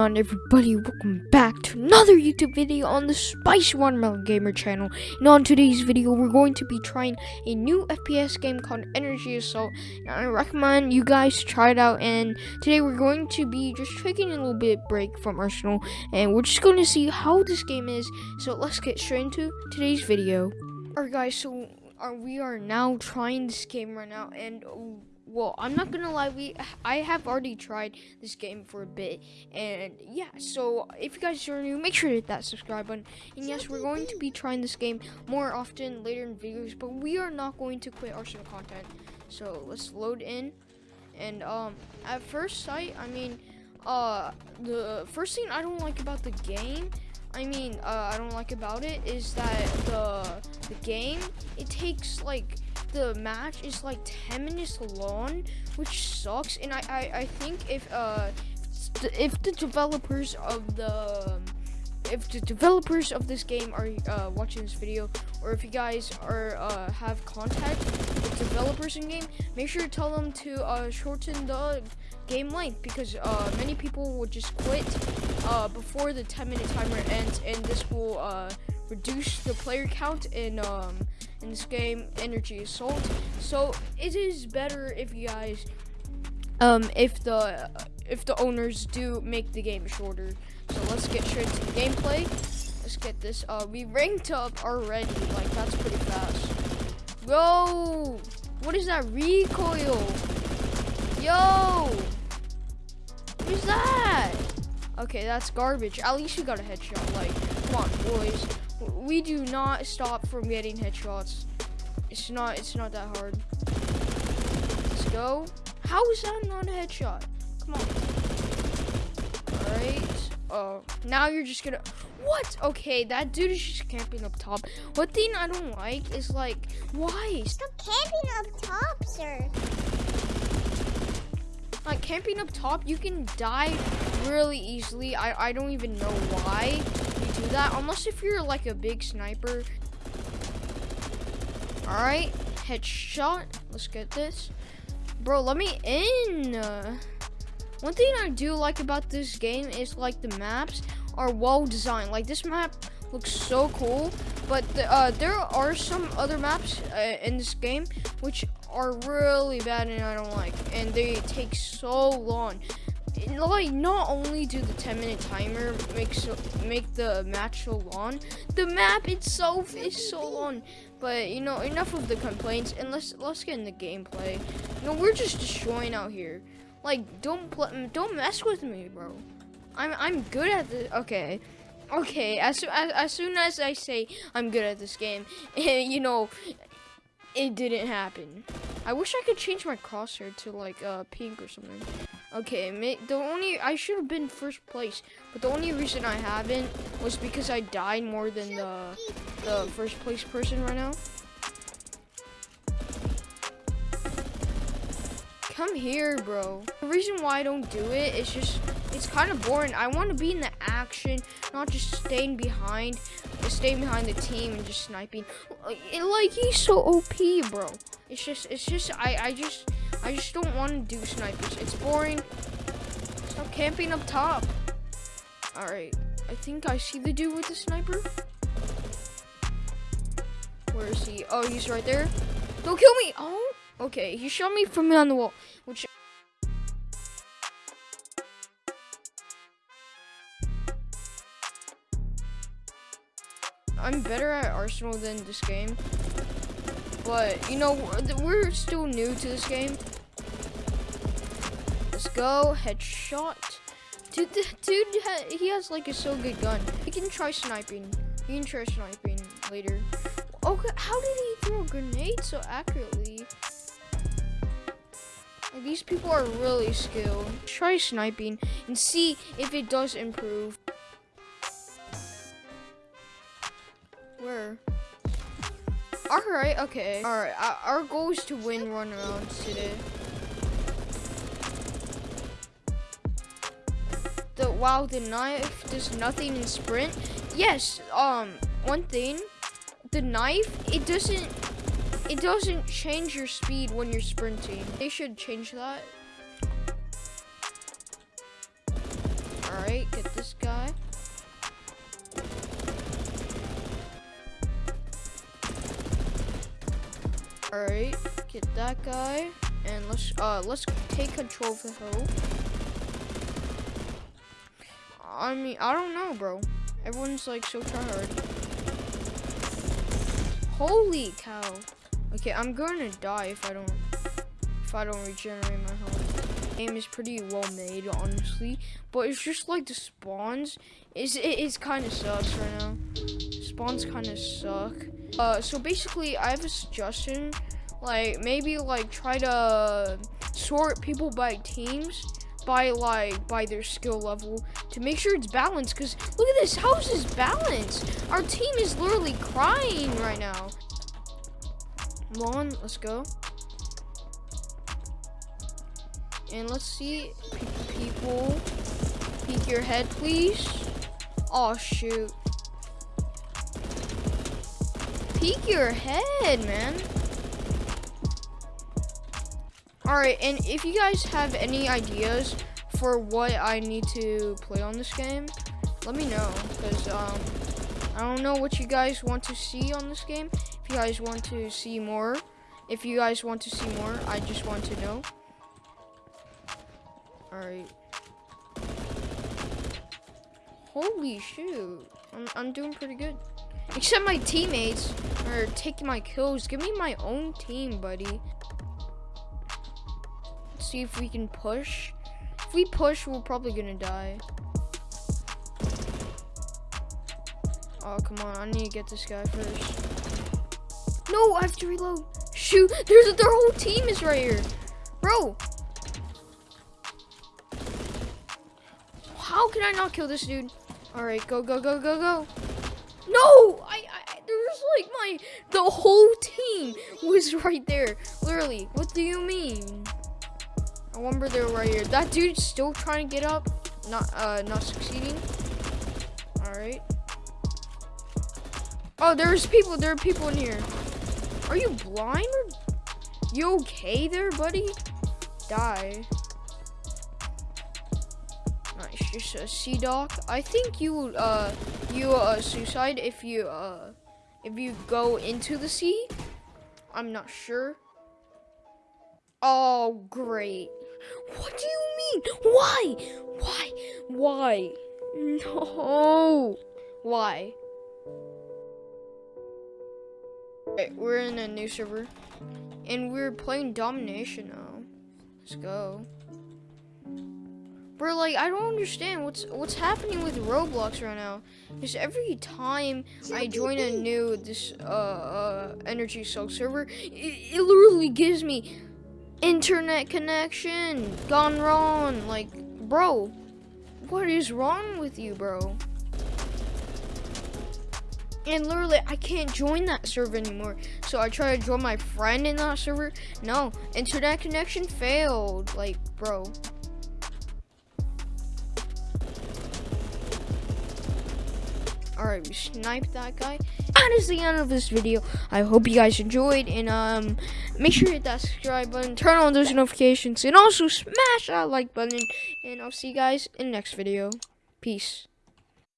on everybody. Welcome back to another youtube video on the spicy watermelon gamer channel. And on today's video we're going to be trying a new fps game called energy assault. And i recommend you guys try it out and today we're going to be just taking a little bit break from arsenal and we're just going to see how this game is. So let's get straight into today's video. Alright guys so uh, we are now trying this game right now and well i'm not gonna lie we i have already tried this game for a bit and yeah so if you guys are new make sure to hit that subscribe button. And yes we're going to be trying this game more often later in videos but we are not going to quit arsenal content. So let's load in and um at first sight i mean uh the first thing i don't like about the game I mean, uh, I don't like about it is that the the game it takes like the match is like 10 minutes long, which sucks. And I, I, I think if uh if the developers of the if the developers of this game are uh, watching this video, or if you guys are uh, have contact with developers in game, make sure to tell them to uh, shorten the game length because uh, many people will just quit uh, before the 10 minute timer ends, and this will uh, reduce the player count in um, in this game, Energy Assault. So it is better if you guys, um, if the if the owners do make the game shorter. So let's get straight to the gameplay. Let's get this. Uh, we ranked up already. Like that's pretty fast. Yo, what is that recoil? Yo, what is that? Okay, that's garbage. At least you got a headshot. Like, come on, boys we do not stop from getting headshots. It's not it's not that hard. Let's go. How is that not a headshot? Come on. Alright. Oh, now you're just gonna what? Okay, that dude is just camping up top. What thing I don't like is like why? Stop camping up top, sir. Like camping up top, you can die really easily. I I don't even know why you do that unless if you're like a big sniper. All right, headshot. Let's get this. Bro, let me in. one thing I do like about this game is like the maps are well designed. Like this map looks so cool, but the, uh, there are some other maps uh, in this game which are really bad and I don't like, and they take so long. Like not only do the 10 minute timer make so make the match so long the map itself is so long. But you know enough of the complaints and let's let's get in the gameplay. You know we're just destroying out here. Like don't don't mess with me bro. I'm i'm good at this okay. Okay as, as as soon as i say i'm good at this game you know it didn't happen i wish i could change my crosshair to like uh pink or something Okay, the only I should have been first place, but the only reason I haven't was because I died more than the the first place person right now. Come here, bro. The reason why I don't do it is just it's kind of boring. I want to be in the action, not just staying behind, staying behind the team and just sniping. Like he's so OP, bro. It's just it's just I I just I just don't want to do snipers. It's boring. Stop camping up top. Alright. I think I see the dude with the sniper. Where is he? Oh, he's right there. Don't kill me! Oh, okay. He shot me from behind the wall. Which better at Arsenal than this game. But, you know, we're still new to this game. Let's go. Headshot. Dude, dude, he has like a so good gun. He can try sniping. He can try sniping later. Okay, how did he throw a grenade so accurately? These people are really skilled. Try sniping and see if it does improve. Where? Alright, okay. Alright, our goal is to win run arounds today. The wow, the knife does nothing in sprint. Yes, um, one thing, the knife, it doesn't it doesn't change your speed when you're sprinting. They should change that. Alright, get this get that guy. And let's uh let's take control of the hill. I mean, I don't know, bro. Everyone's like so tired. Holy cow. Okay, I'm gonna die if I don't if I don't regenerate my health. Game is pretty well made, honestly, but it's just like the spawns. Is it is kind of sucks right now. Spawns kind of suck. Uh, so basically, I have a suggestion. Like maybe like try to sort people by teams by like by their skill level to make sure it's balanced because look at this house is balanced? Our team is literally crying right now. Come on let's go. And let's see people peek your head please. Oh shoot peek your head man Alright, and if you guys have any ideas for what I need to play on this game, let me know. Because um, I don't know what you guys want to see on this game. If you guys want to see more, if you guys want to see more, I just want to know. Alright. Holy shoot. I'm, I'm doing pretty good. Except my teammates are taking my kills. Give me my own team, buddy see if we can push. If we push, we're probably gonna die. Oh, come on. I need to get this guy first. No, I have to reload. Shoot, there's their whole team is right here. Bro. How can I not kill this dude? All right, go, go, go, go, go. No, I, like my, the whole team was right there. Literally, what do you mean? I remember they were right here. That dude's still trying to get up. Not uh not succeeding. Alright. Oh, there's people. There are people in here. Are you blind? Or you okay there, buddy? Die. Nice, just a sea dock. I think you uh you uh suicide if you uh if you go into the sea. I'm not sure. Oh, great. What do you mean? Why? Why? Why? No. Why? We're in a new server. And we're playing domination now. Let's go. Bro, like I don't understand what's what's happening with Roblox right now. Because every time I join a new this uh, uh Energy Assault server, it, it literally gives me internet connection gone wrong. Like, bro, what is wrong with you, bro? And literally, I can't join that server anymore. So I try to join my friend in that server. No, internet connection failed. Like, bro. Alright, we sniped that guy. That is the end of this video. I hope you guys enjoyed. And um, make sure to hit that subscribe button. Turn on those notifications. And also smash that like button. And I'll see you guys in the next video. Peace.